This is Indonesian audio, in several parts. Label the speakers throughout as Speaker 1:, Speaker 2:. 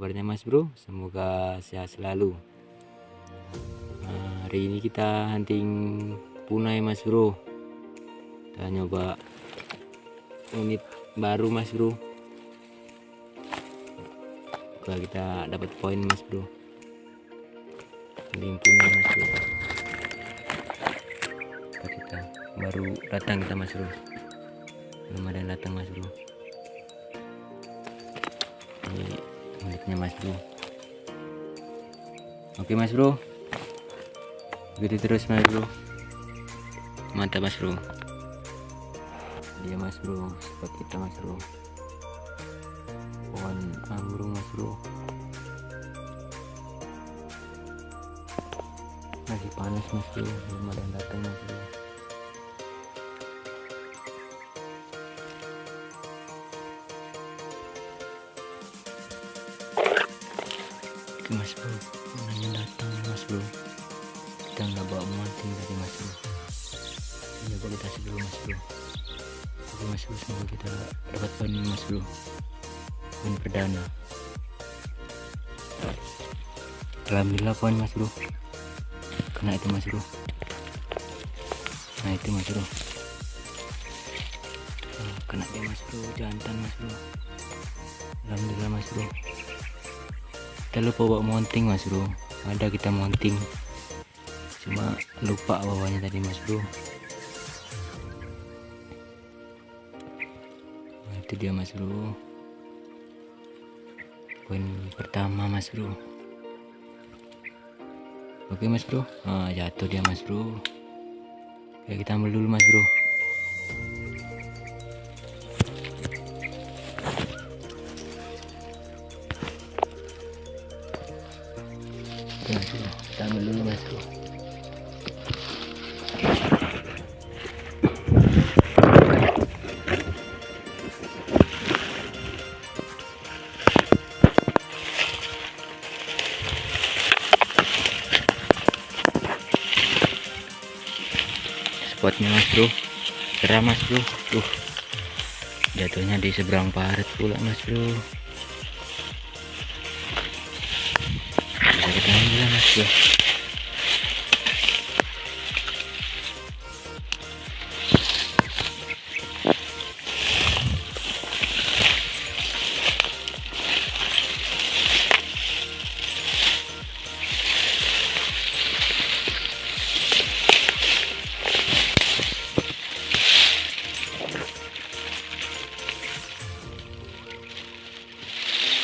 Speaker 1: mas bro? Semoga sehat selalu. Nah, hari ini kita hunting punai mas bro. Kita nyoba unit baru mas bro. Semoga kita dapat poin mas bro. Hunting punai mas bro. Kita baru datang kita mas bro. Belum ada yang datang mas bro. Ini miliknya mas bro. Oke mas bro. Begitu terus mas bro. Mantap mas bro. Dia mas bro. Spot kita mas bro. Pohon anggur mas bro. Masih panas mas bro. Belum ada yang datang mas bro Oke mas bro Mananya datang mas bro Kita nggak bawa monting tadi mas bro Coba kita sebelum mas bro Oke mas bro semoga kita dapat poin ini mas bro Poin perdana Alhamdulillah poin mas bro Kena itu mas bro Nah itu mas bro Nah, Kena dia mas bro Jantan mas bro Alhamdulillah mas bro kita lupa bawa mounting mas bro. Ada kita mounting. Cuma lupa bawahnya tadi mas bro. Nah, itu dia mas bro. Poin pertama mas bro. Oke mas bro. Nah, jatuh dia mas bro. Oke, kita ambil dulu mas bro Kita spotnya mas bro. Cerah mas bro. Tuh jatuhnya di seberang parit pula mas bro bro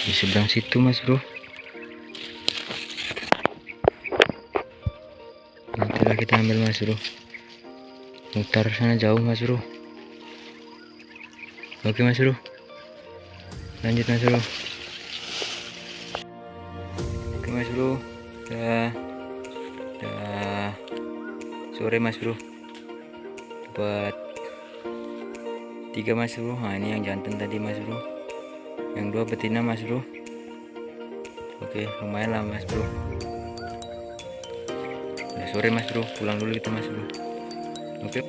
Speaker 1: di seberang situ mas bro kita ambil mas bro mutar sana jauh mas bro oke mas bro lanjut mas bro oke mas bro udah udah sore mas bro dapat tiga mas bro nah ini yang jantan tadi mas bro yang dua betina mas bro oke lumayan lah mas bro sore mas bro. Pulang dulu kita mas bro. Oke